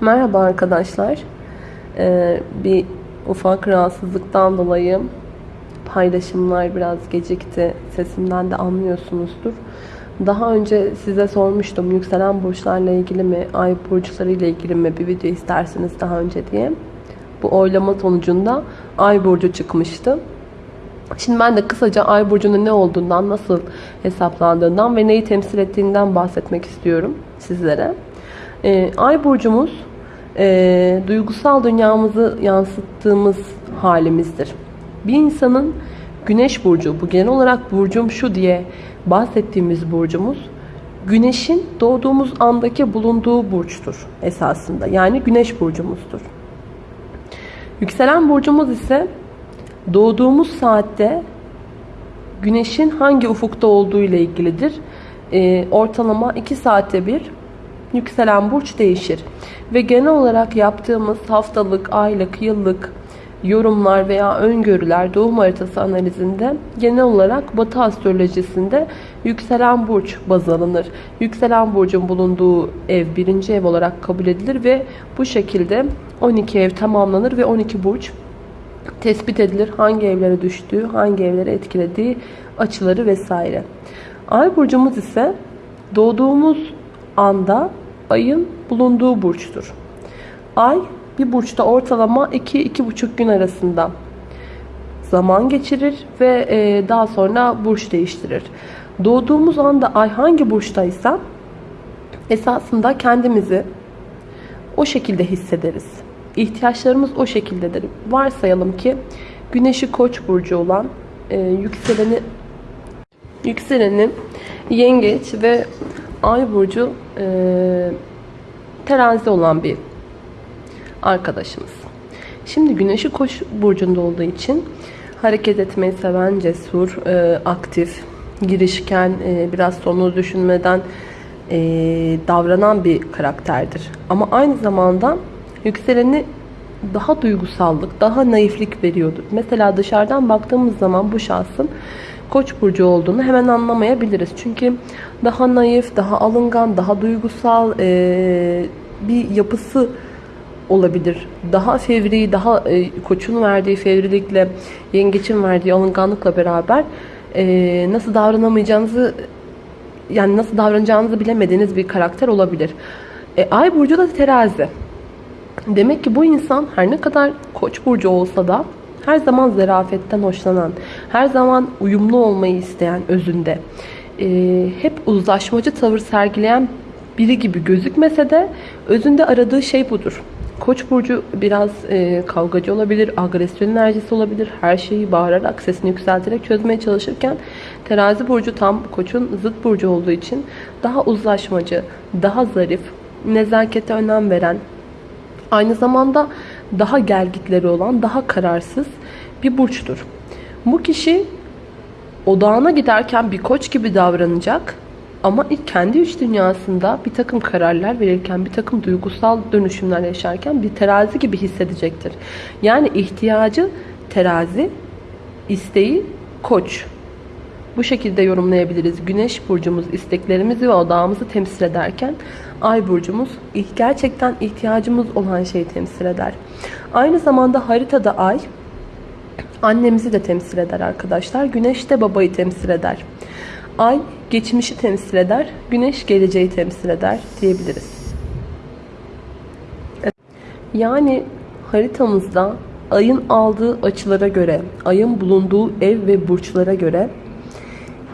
Merhaba arkadaşlar. Ee, bir ufak rahatsızlıktan dolayı paylaşımlar biraz gecikti. Sesimden de anlıyorsunuzdur. Daha önce size sormuştum yükselen burçlarla ilgili mi, ay burçları ile ilgili mi bir video isterseniz daha önce diye. Bu oylama sonucunda ay burcu çıkmıştı. Şimdi ben de kısaca ay burcunun ne olduğundan, nasıl hesaplandığından ve neyi temsil ettiğinden bahsetmek istiyorum sizlere. Ee, ay burcumuz e, duygusal dünyamızı yansıttığımız halimizdir. Bir insanın güneş burcu, bu genel olarak burcum şu diye bahsettiğimiz burcumuz, güneşin doğduğumuz andaki bulunduğu burçtur esasında. Yani güneş burcumuzdur. Yükselen burcumuz ise doğduğumuz saatte güneşin hangi ufukta olduğu ile ilgilidir. Ee, ortalama 2 saatte bir yükselen burç değişir. Ve genel olarak yaptığımız haftalık, aylık, yıllık yorumlar veya öngörüler doğum haritası analizinde genel olarak Batı astrolojisinde yükselen burç baz alınır. Yükselen burcun bulunduğu ev birinci ev olarak kabul edilir ve bu şekilde 12 ev tamamlanır ve 12 burç tespit edilir. Hangi evlere düştüğü, hangi evlere etkilediği açıları vesaire. Ay burcumuz ise doğduğumuz anda ayın bulunduğu burçtur. Ay bir burçta ortalama 2-2,5 gün arasında zaman geçirir ve e, daha sonra burç değiştirir. Doğduğumuz anda ay hangi burçtaysa esasında kendimizi o şekilde hissederiz. İhtiyaçlarımız o şekildedir. Varsayalım ki güneşi koç burcu olan e, yükseleni yükseleni yengeç ve ay burcu e, terazi olan bir arkadaşımız. Şimdi güneşi koç burcunda olduğu için hareket etmeyi seven, cesur, e, aktif, girişken, e, biraz sonunu düşünmeden e, davranan bir karakterdir. Ama aynı zamanda yükseleni daha duygusallık, daha naiflik veriyordur. Mesela dışarıdan baktığımız zaman bu şahsın Koç burcu olduğunu hemen anlamayabiliriz. Çünkü daha naif, daha alıngan, daha duygusal e, bir yapısı olabilir. Daha fevri, daha e, koçun verdiği fevrilikle, yengeçin verdiği alınganlıkla beraber e, nasıl davranamayacağınızı yani nasıl davranacağınızı bilemediğiniz bir karakter olabilir. E, Ay burcu da terazi. Demek ki bu insan her ne kadar koç burcu olsa da her zaman zarafetten hoşlanan, her zaman uyumlu olmayı isteyen özünde, e, hep uzlaşmacı tavır sergileyen biri gibi gözükmese de özünde aradığı şey budur. Koç burcu biraz e, kavgacı olabilir, agresyon enerjisi olabilir. Her şeyi bağırarak, sesini yükselterek çözmeye çalışırken terazi burcu tam koçun zıt burcu olduğu için daha uzlaşmacı, daha zarif, nezakete önem veren, aynı zamanda daha gelgitleri olan, daha kararsız bir burçtur. Bu kişi odağına giderken bir koç gibi davranacak ama kendi iç dünyasında bir takım kararlar verirken, bir takım duygusal dönüşümler yaşarken bir terazi gibi hissedecektir. Yani ihtiyacı terazi, isteği koç. Bu şekilde yorumlayabiliriz. Güneş burcumuz isteklerimizi ve odağımızı temsil ederken ay burcumuz gerçekten ihtiyacımız olan şeyi temsil eder. Aynı zamanda haritada ay annemizi de temsil eder arkadaşlar. Güneş de babayı temsil eder. Ay geçmişi temsil eder. Güneş geleceği temsil eder diyebiliriz. Yani haritamızda ayın aldığı açılara göre, ayın bulunduğu ev ve burçlara göre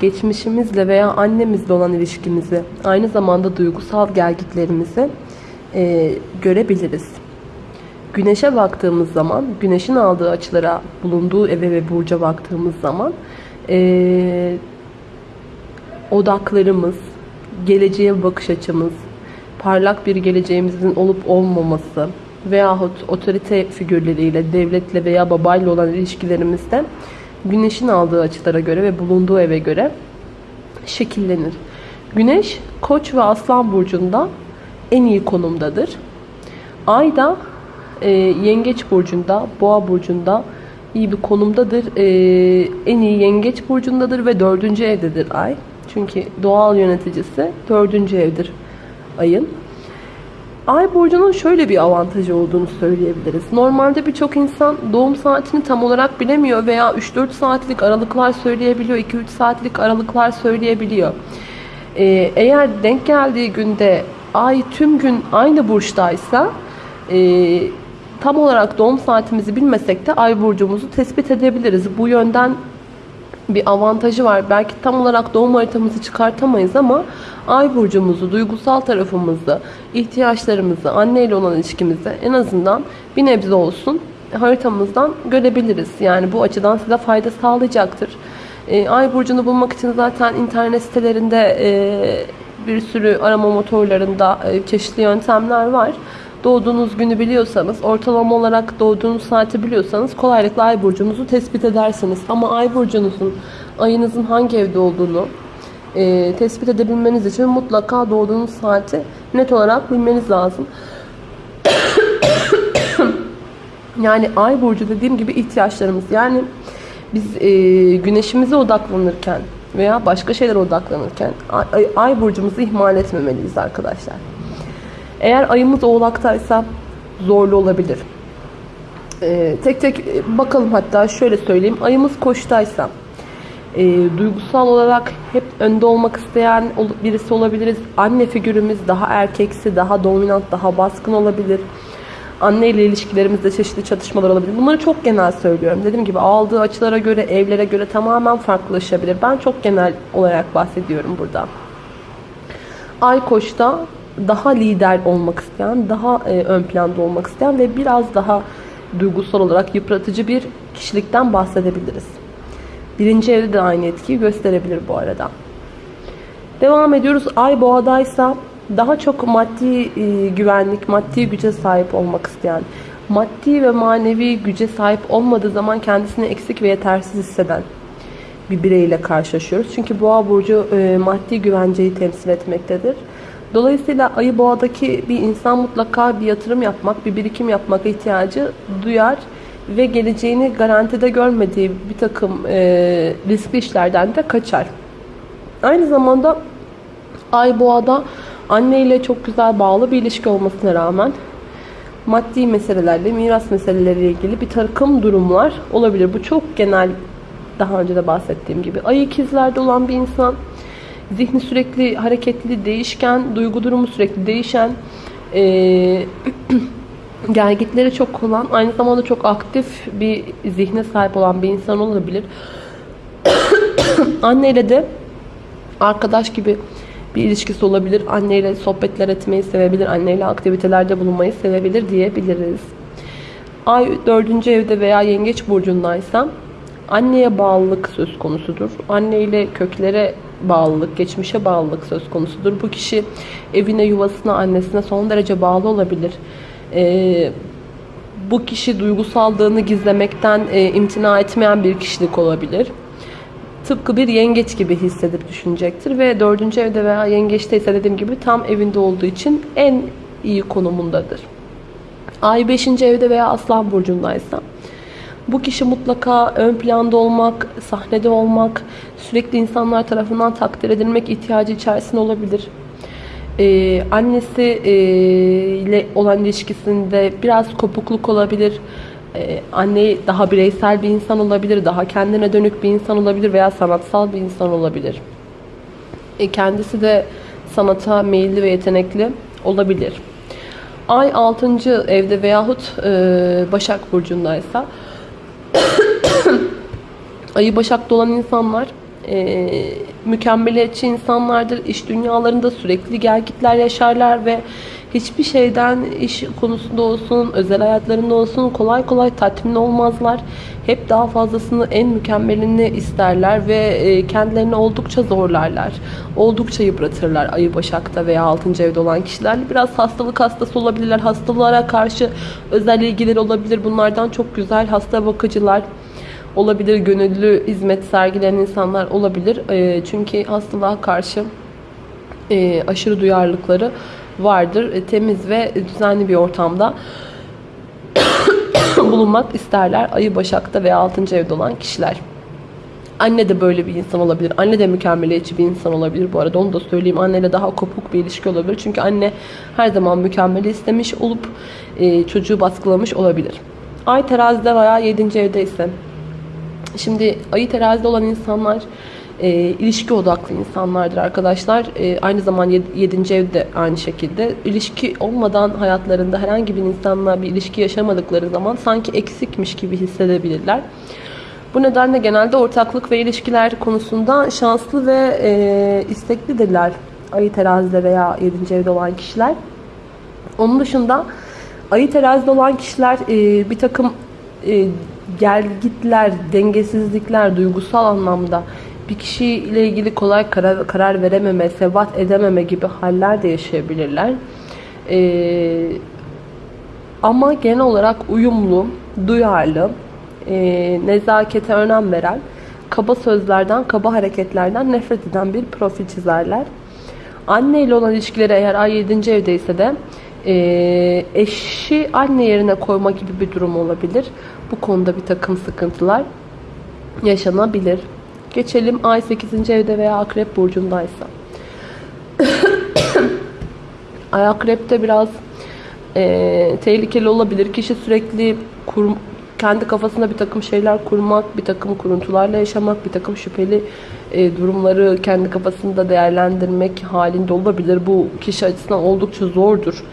geçmişimizle veya annemizle olan ilişkimizi, aynı zamanda duygusal gelgitlerimizi e, görebiliriz. Güneşe baktığımız zaman, güneşin aldığı açılara, bulunduğu eve ve burca baktığımız zaman e, odaklarımız, geleceğe bakış açımız, parlak bir geleceğimizin olup olmaması veyahut otorite figürleriyle, devletle veya babayla olan ilişkilerimizde güneşin aldığı açılara göre ve bulunduğu eve göre şekillenir. Güneş koç ve aslan burcunda en iyi konumdadır. Ay da e, yengeç burcunda, boğa burcunda iyi bir konumdadır. E, en iyi yengeç burcundadır ve dördüncü evdedir ay. Çünkü doğal yöneticisi dördüncü evdir ayın. Ay burcunun şöyle bir avantajı olduğunu söyleyebiliriz. Normalde birçok insan doğum saatini tam olarak bilemiyor veya 3-4 saatlik aralıklar söyleyebiliyor, 2-3 saatlik aralıklar söyleyebiliyor. Ee, eğer denk geldiği günde ay tüm gün aynı burçtaysa e, tam olarak doğum saatimizi bilmesek de ay burcumuzu tespit edebiliriz. Bu yönden bir avantajı var. Belki tam olarak doğum haritamızı çıkartamayız ama ay burcumuzu, duygusal tarafımızı, ihtiyaçlarımızı, anneyle olan ilişkimizi en azından bir nebze olsun haritamızdan görebiliriz. Yani bu açıdan size fayda sağlayacaktır. E, ay burcunu bulmak için zaten internet sitelerinde e, bir sürü arama motorlarında e, çeşitli yöntemler var. Doğduğunuz günü biliyorsanız, ortalama olarak doğduğunuz saati biliyorsanız kolaylıkla ay burcunuzu tespit edersiniz. Ama ay burcunuzun, ayınızın hangi evde olduğunu e, tespit edebilmeniz için mutlaka doğduğunuz saati net olarak bilmeniz lazım. yani ay burcu dediğim gibi ihtiyaçlarımız. Yani biz e, güneşimize odaklanırken veya başka şeylere odaklanırken ay, ay burcumuzu ihmal etmemeliyiz arkadaşlar. Eğer ayımız oğlaktaysa zorlu olabilir. Ee, tek tek bakalım hatta şöyle söyleyeyim. Ayımız koçtaysa e, duygusal olarak hep önde olmak isteyen birisi olabiliriz. Anne figürümüz daha erkeksi, daha dominant, daha baskın olabilir. Anne ile ilişkilerimizde çeşitli çatışmalar olabilir. Bunları çok genel söylüyorum. Dediğim gibi aldığı açılara göre, evlere göre tamamen farklılaşabilir. Ben çok genel olarak bahsediyorum burada. Ay koçta daha lider olmak isteyen, daha e, ön planda olmak isteyen ve biraz daha duygusal olarak yıpratıcı bir kişilikten bahsedebiliriz. Birinci evde de aynı etkiyi gösterebilir bu arada. Devam ediyoruz. Ay boğadaysa daha çok maddi e, güvenlik, maddi güce sahip olmak isteyen, maddi ve manevi güce sahip olmadığı zaman kendisini eksik ve yetersiz hisseden bir bireyle karşılaşıyoruz. Çünkü boğa burcu e, maddi güvenceyi temsil etmektedir. Dolayısıyla ayı boğadaki bir insan mutlaka bir yatırım yapmak, bir birikim yapmak ihtiyacı duyar ve geleceğini garantide görmediği bir takım e, riskli işlerden de kaçar. Aynı zamanda ay boğada anne ile çok güzel bağlı bir ilişki olmasına rağmen maddi meselelerle, miras meseleleriyle ilgili bir takım durumlar olabilir. Bu çok genel daha önce de bahsettiğim gibi. Ay ikizlerde olan bir insan Zihni sürekli hareketli, değişken, duygu durumu sürekli değişen, e, gelgitleri çok olan, aynı zamanda çok aktif bir zihne sahip olan bir insan olabilir. Anneyle de arkadaş gibi bir ilişkisi olabilir. Anneyle sohbetler etmeyi sevebilir. Anneyle aktivitelerde bulunmayı sevebilir diyebiliriz. Ay dördüncü evde veya yengeç burcundaysa anneye bağlılık söz konusudur. Anne ile köklere bağlılık, geçmişe bağlılık söz konusudur. Bu kişi evine, yuvasına, annesine son derece bağlı olabilir. Ee, bu kişi duygusallığını gizlemekten e, imtina etmeyen bir kişilik olabilir. Tıpkı bir yengeç gibi hissedip düşünecektir ve dördüncü evde veya yengeçte ise dediğim gibi tam evinde olduğu için en iyi konumundadır. Ay 5. evde veya aslan burcundaysa bu kişi mutlaka ön planda olmak, sahnede olmak, sürekli insanlar tarafından takdir edilmek ihtiyacı içerisinde olabilir. Ee, annesi e, ile olan ilişkisinde biraz kopukluk olabilir. Ee, anne daha bireysel bir insan olabilir, daha kendine dönük bir insan olabilir veya sanatsal bir insan olabilir. E, kendisi de sanata meyilli ve yetenekli olabilir. Ay 6. evde veyahut e, Başak Burcu'ndaysa Ayı Başak'ta olan insanlar e, mükemmeliyetçi insanlardır. İş dünyalarında sürekli gelgitler yaşarlar ve hiçbir şeyden iş konusunda olsun, özel hayatlarında olsun kolay kolay tatmin olmazlar. Hep daha fazlasını en mükemmelini isterler ve e, kendilerini oldukça zorlarlar. Oldukça yıpratırlar ayı başakta veya 6. evde olan kişilerle. Biraz hastalık hastası olabilirler. Hastalığa karşı özel ilgileri olabilir. Bunlardan çok güzel hasta bakıcılar olabilir, gönüllü hizmet sergileyen insanlar olabilir. E, çünkü hastalığa karşı e, aşırı duyarlılıkları vardır. E, temiz ve düzenli bir ortamda bulunmak isterler. Ayı Başak'ta veya 6. evde olan kişiler. Anne de böyle bir insan olabilir. Anne de mükemmeliyetçi bir insan olabilir bu arada. Onu da söyleyeyim. Anneyle daha kopuk bir ilişki olabilir. Çünkü anne her zaman mükemmeli istemiş olup e, çocuğu baskılamış olabilir. Ay terazide veya 7. evdeyse. Şimdi ayı terazide olan insanlar e, ilişki odaklı insanlardır arkadaşlar. E, aynı zaman 7. evde aynı şekilde. İlişki olmadan hayatlarında herhangi bir insanla bir ilişki yaşamadıkları zaman sanki eksikmiş gibi hissedebilirler. Bu nedenle genelde ortaklık ve ilişkiler konusunda şanslı ve e, isteklidirler. Ayı terazide veya 7. evde olan kişiler. Onun dışında ayı terazide olan kişiler e, bir takım e, gelgitler, dengesizlikler, duygusal anlamda bir kişiyle ilgili kolay karar, karar verememe, sebat edememe gibi haller de yaşayabilirler. Ee, ama genel olarak uyumlu, duyarlı, e, nezakete önem veren, kaba sözlerden, kaba hareketlerden nefret eden bir profil çizerler. Anne ile olan ilişkileri eğer ay 7. evdeyse de e, eşi anne yerine koyma gibi bir durum olabilir. Bu konuda bir takım sıkıntılar yaşanabilir. Geçelim ay 8. evde veya akrep burcundaysa. ay akrepte biraz e, tehlikeli olabilir. Kişi sürekli kur, kendi kafasında bir takım şeyler kurmak, bir takım kuruntularla yaşamak, bir takım şüpheli e, durumları kendi kafasında değerlendirmek halinde olabilir. Bu kişi açısından oldukça zordur.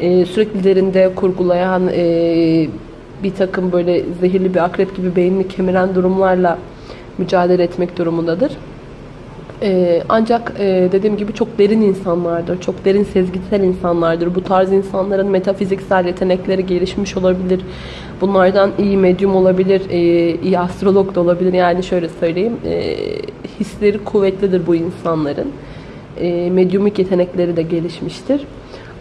E, sürekli derinde kurgulayan e, bir takım böyle zehirli bir akrep gibi beynini kemiren durumlarla mücadele etmek durumundadır. Ee, ancak e, dediğim gibi çok derin insanlardır. Çok derin sezgisel insanlardır. Bu tarz insanların metafiziksel yetenekleri gelişmiş olabilir. Bunlardan iyi medyum olabilir, e, iyi astrolog da olabilir. Yani şöyle söyleyeyim, e, hisleri kuvvetlidir bu insanların. E, medyumik yetenekleri de gelişmiştir.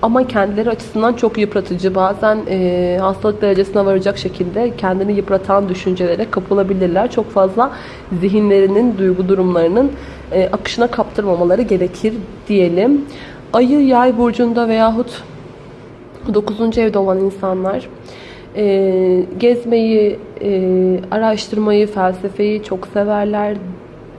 Ama kendileri açısından çok yıpratıcı. Bazen e, hastalık derecesine varacak şekilde kendini yıpratan düşüncelere kapılabilirler. Çok fazla zihinlerinin, duygu durumlarının e, akışına kaptırmamaları gerekir diyelim. Ayı yay burcunda veyahut 9. evde olan insanlar e, gezmeyi, e, araştırmayı, felsefeyi çok severler.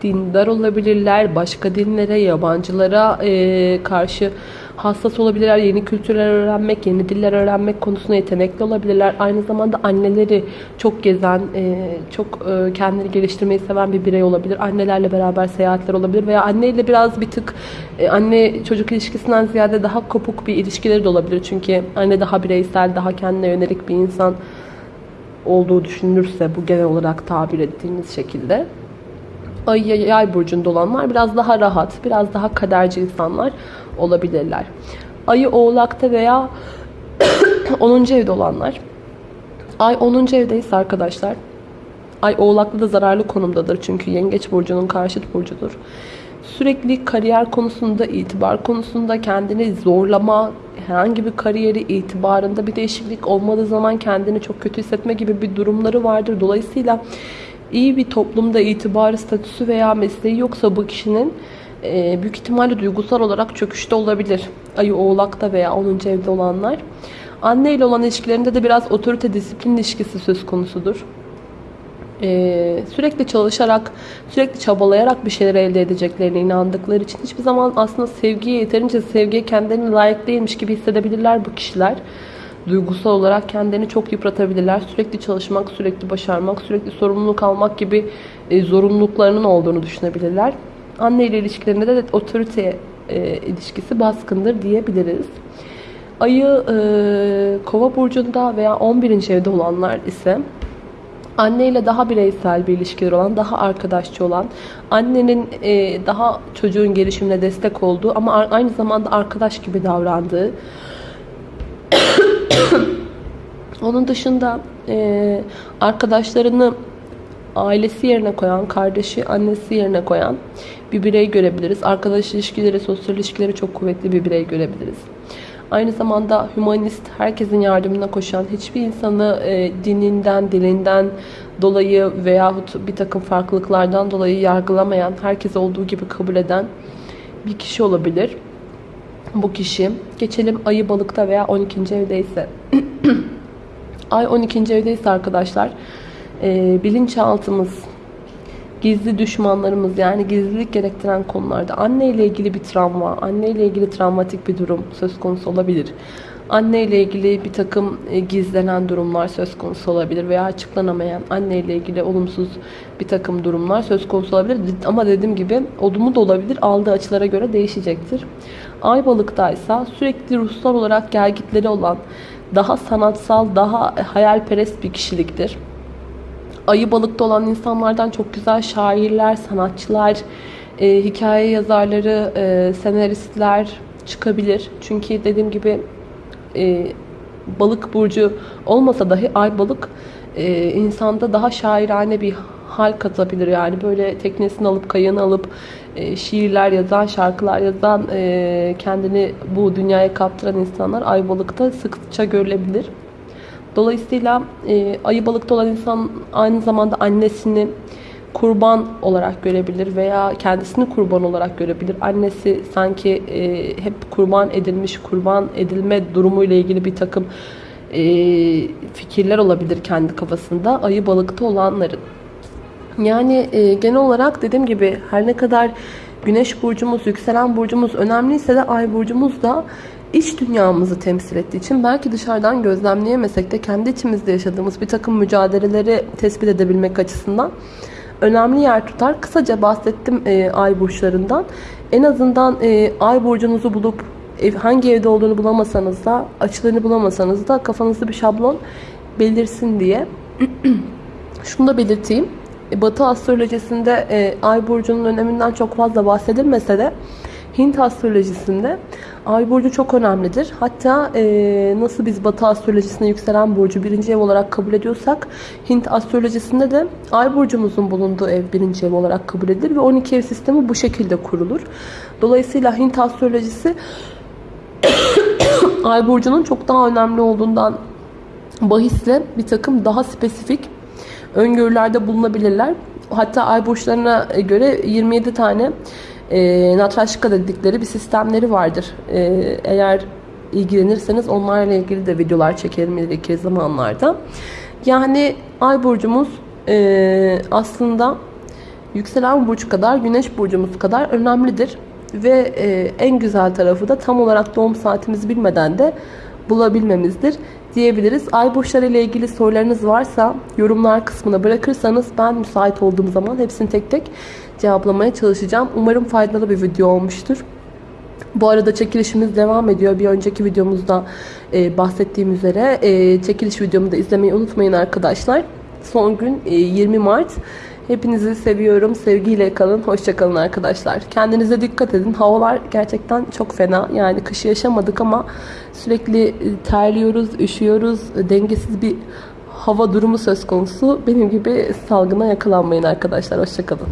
Dindar olabilirler. Başka dinlere, yabancılara e, karşı hassas olabilirler. Yeni kültürler öğrenmek, yeni diller öğrenmek konusunda yetenekli olabilirler. Aynı zamanda anneleri çok gezen, e, çok e, kendini geliştirmeyi seven bir birey olabilir. Annelerle beraber seyahatler olabilir veya anneyle biraz bir tık e, anne çocuk ilişkisinden ziyade daha kopuk bir ilişkileri de olabilir. Çünkü anne daha bireysel, daha kendine yönelik bir insan olduğu düşünülürse bu genel olarak tabir ettiğimiz şekilde. Ay yay burcunda olanlar biraz daha rahat, biraz daha kaderci insanlar olabilirler. Ayı oğlakta veya 10. evde olanlar. Ay 10. evdeyse arkadaşlar. Ay oğlakta da zararlı konumdadır. Çünkü yengeç burcunun karşıt burcudur. Sürekli kariyer konusunda, itibar konusunda kendini zorlama, herhangi bir kariyeri itibarında bir değişiklik olmadığı zaman kendini çok kötü hissetme gibi bir durumları vardır. Dolayısıyla iyi bir toplumda itibarı, statüsü veya mesleği yoksa bu kişinin e, büyük ihtimalle duygusal olarak çöküşte olabilir. Ayı oğlakta veya 10. evde olanlar. Anne ile olan ilişkilerinde de biraz otorite disiplin ilişkisi söz konusudur. Ee, sürekli çalışarak, sürekli çabalayarak bir şeyler elde edeceklerine inandıkları için hiçbir zaman aslında sevgiye yeterince sevgiye kendilerine layık değilmiş gibi hissedebilirler bu kişiler. Duygusal olarak kendini çok yıpratabilirler. Sürekli çalışmak, sürekli başarmak, sürekli sorumluluk almak gibi e, zorunluluklarının olduğunu düşünebilirler. Anne ile ilişkilerinde de otorite e, ilişkisi baskındır diyebiliriz. Ayı e, kova burcunda veya 11. evde olanlar ise anne ile daha bireysel bir ilişkiler olan, daha arkadaşçı olan, annenin e, daha çocuğun gelişimine destek olduğu ama aynı zamanda arkadaş gibi davrandığı, onun dışında e, arkadaşlarını ailesi yerine koyan, kardeşi, annesi yerine koyan bir birey görebiliriz. Arkadaş ilişkileri, sosyal ilişkileri çok kuvvetli bir birey görebiliriz. Aynı zamanda humanist, herkesin yardımına koşan, hiçbir insanı e, dininden, dilinden dolayı veyahut bir takım farklılıklardan dolayı yargılamayan, herkes olduğu gibi kabul eden bir kişi olabilir. Bu kişi. Geçelim ayı balıkta veya 12. evdeyse. Ay 12. evdeyse arkadaşlar e, bilinçaltımız, gizli düşmanlarımız yani gizlilik gerektiren konularda anne ile ilgili bir travma, anne ile ilgili travmatik bir durum söz konusu olabilir. Anne ile ilgili bir takım e, gizlenen durumlar söz konusu olabilir veya açıklanamayan anne ile ilgili olumsuz bir takım durumlar söz konusu olabilir. Ama dediğim gibi olumlu da olabilir. Aldığı açılara göre değişecektir. Ay balıktaysa sürekli ruhsal olarak gelgitleri olan, daha sanatsal, daha hayalperest bir kişiliktir. Ayı balıkta olan insanlardan çok güzel şairler, sanatçılar, e, hikaye yazarları, e, senaristler çıkabilir. Çünkü dediğim gibi e, balık burcu olmasa dahi ay balık e, insanda daha şairane bir hal katabilir. Yani böyle teknesini alıp kayığını alıp e, şiirler yazan, şarkılar yazan, e, kendini bu dünyaya kaptıran insanlar ay balıkta sıkça görülebilir. Dolayısıyla e, ayı balıkta olan insan aynı zamanda annesini kurban olarak görebilir veya kendisini kurban olarak görebilir. Annesi sanki e, hep kurban edilmiş, kurban edilme durumuyla ilgili bir takım e, fikirler olabilir kendi kafasında ayı balıkta olanların. Yani e, genel olarak dediğim gibi her ne kadar güneş burcumuz, yükselen burcumuz önemliyse de ay burcumuz da iç dünyamızı temsil ettiği için belki dışarıdan gözlemleyemesek de kendi içimizde yaşadığımız bir takım mücadeleleri tespit edebilmek açısından önemli yer tutar. Kısaca bahsettim e, ay burçlarından. En azından e, ay burcunuzu bulup ev, hangi evde olduğunu bulamasanız da açılarını bulamasanız da kafanızda bir şablon belirsin diye. Şunu da belirteyim. E, Batı astrolojisinde e, ay burcunun öneminden çok fazla bahsedilmese de Hint astrolojisinde ay burcu çok önemlidir. Hatta e, nasıl biz Batı astrolojisinde yükselen burcu birinci ev olarak kabul ediyorsak Hint astrolojisinde de ay burcumuzun bulunduğu ev birinci ev olarak kabul edilir ve 12 ev sistemi bu şekilde kurulur. Dolayısıyla Hint astrolojisi ay burcunun çok daha önemli olduğundan bahisle bir takım daha spesifik öngörülerde bulunabilirler. Hatta ay burçlarına göre 27 tane e, natraşka dedikleri bir sistemleri vardır. E, eğer ilgilenirseniz onlarla ilgili de videolar çekerim ileriki zamanlarda. Yani ay burcumuz e, aslında yükselen burç kadar, güneş burcumuz kadar önemlidir. Ve e, en güzel tarafı da tam olarak doğum saatimizi bilmeden de bulabilmemizdir diyebiliriz. Ay burçları ile ilgili sorularınız varsa yorumlar kısmına bırakırsanız ben müsait olduğum zaman hepsini tek tek cevaplamaya çalışacağım. Umarım faydalı bir video olmuştur. Bu arada çekilişimiz devam ediyor. Bir önceki videomuzda e, bahsettiğim üzere e, çekiliş videomu da izlemeyi unutmayın arkadaşlar. Son gün e, 20 Mart. Hepinizi seviyorum. Sevgiyle kalın. Hoşçakalın arkadaşlar. Kendinize dikkat edin. Havalar gerçekten çok fena. Yani kışı yaşamadık ama sürekli e, terliyoruz, üşüyoruz. Dengesiz bir hava durumu söz konusu. Benim gibi salgına yakalanmayın arkadaşlar. Hoşçakalın.